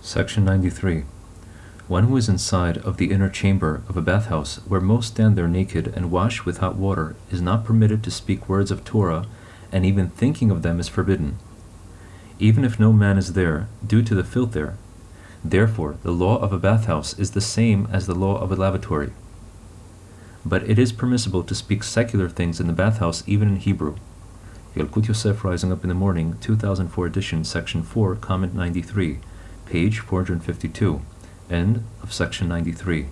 Section 93. One who is inside of the inner chamber of a bathhouse, where most stand there naked and wash with hot water, is not permitted to speak words of Torah, and even thinking of them is forbidden, even if no man is there, due to the filth there. Therefore, the law of a bathhouse is the same as the law of a lavatory. But it is permissible to speak secular things in the bathhouse even in Hebrew. Yalkut Yosef Rising Up in the Morning, 2004 edition, section 4, comment 93, page 452, end of section 93.